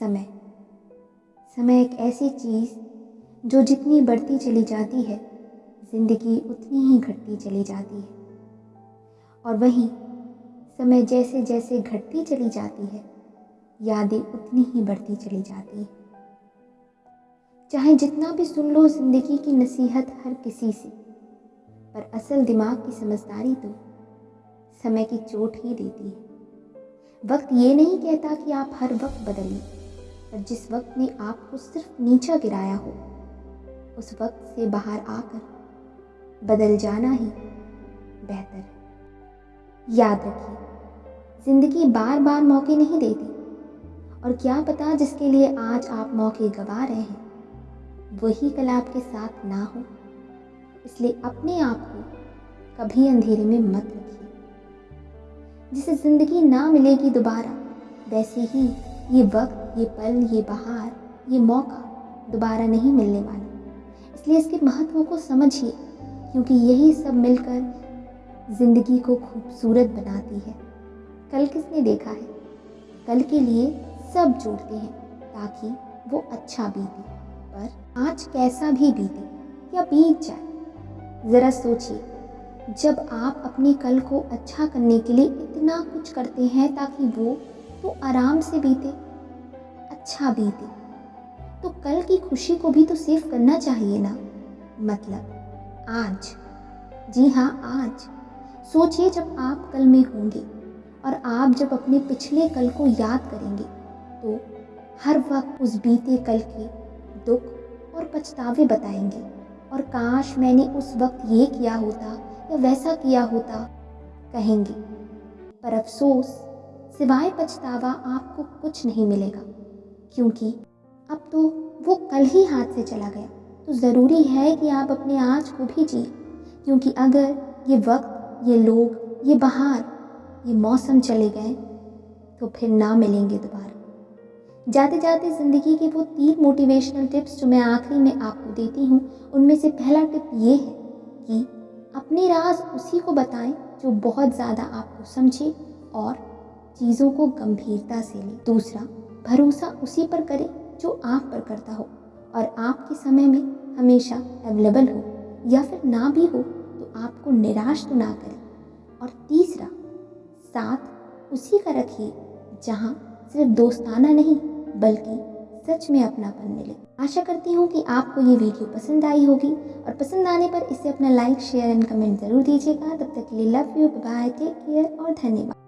समय। समय एक ऐसी चीज़ जो जितनी बढ़ती चली जाती है, ज़िंदगी उतनी ही घटती चली जाती है। और वहीं समय जैसे जैसे घटती चली जाती है, यादें उतनी ही बढ़ती चली जाती है। चाहे जितना भी सुन लो ज़िंदगी की नसीहत हर किसी से, पर असल दिमाग की समझदारी तो समय की चोट ही देती है। वक्त ये नहीं कहता कि आप हर वक्त बदलिए। पर जिस वक्त ने आपको सिर्फ़ नीचा गिराया हो, उस वक्त से बाहर आकर बदल जाना ही बेहतर है। याद रखिए, ज़िंदगी बार बार मौके नहीं देती। और क्या पता जिसके लिए आज आप मौके गवा रहे हैं, वही कल आपके साथ ना हो। इसलिए अपने आप को कभी अंधेरे में मत रखिए। जिसे ज़िंदगी ना मिलेगी दोबारा, वैसे ही ये वक्त, ये पल, ये बहार, ये मौका दोबारा नहीं मिलने वाला। इसलिए इसके महत्व को समझिए, क्योंकि यही सब मिलकर ज़िंदगी को खूबसूरत बनाती है। कल किसने देखा है? कल के लिए सब जोड़ते हैं, ताकि वो अच्छा बीते। पर आज कैसा भी बीते या बीत जाए, ज़रा सोचिए। जब आप अपने कल को अच्छा करने के लिए इतना कुछ करते हैं ताकि वो तो आराम से बीते अच्छा बीते। तो कल की खुशी को भी तो सेव करना चाहिए ना? मतलब आज? जी हाँ आज। सोचिए जब आप कल में होंगे और आप जब अपने पिछले कल को याद करेंगे तो हर वक्त उस बीते कल के दुख और पछतावे बताएँगे। और काश मैंने उस वक्त ये किया होता या वैसा किया होता, कहेंगे, पर अफसोस सिवाय पछतावा आपको कुछ नहीं मिलेगा। क्योंकि अब तो वो कल ही हाथ से चला गया। तो ज़रूरी है कि आप अपने आज को भी जिए। क्योंकि अगर ये वक्त, ये लोग, ये बहार, ये मौसम चले गए तो फिर ना मिलेंगे दोबारा। जाते जाते ज़िंदगी के वो तीन मोटिवेशनल टिप्स जो मैं आखिरी में आपको देती हूँ, उनमें से पहला टिप ये है कि अपने राज उसी को बताएँ जो बहुत ज़्यादा आपको समझे और चीज़ों को गंभीरता से ले। दूसरा, भरोसा उसी पर करें जो आप पर करता हो और आपके समय में हमेशा अवेलेबल हो या फिर ना भी हो तो आपको निराश तो ना करें। और तीसरा, साथ उसी का रखिए जहाँ सिर्फ़ दोस्ताना नहीं बल्कि सच में अपनापन मिले। आशा करती हूँ कि आपको ये वीडियो पसंद आई होगी और पसंद आने पर इसे अपना लाइक शेयर एंड कमेंट ज़रूर दीजिएगा। तब तक के लिए love you bye take care और धन्यवाद।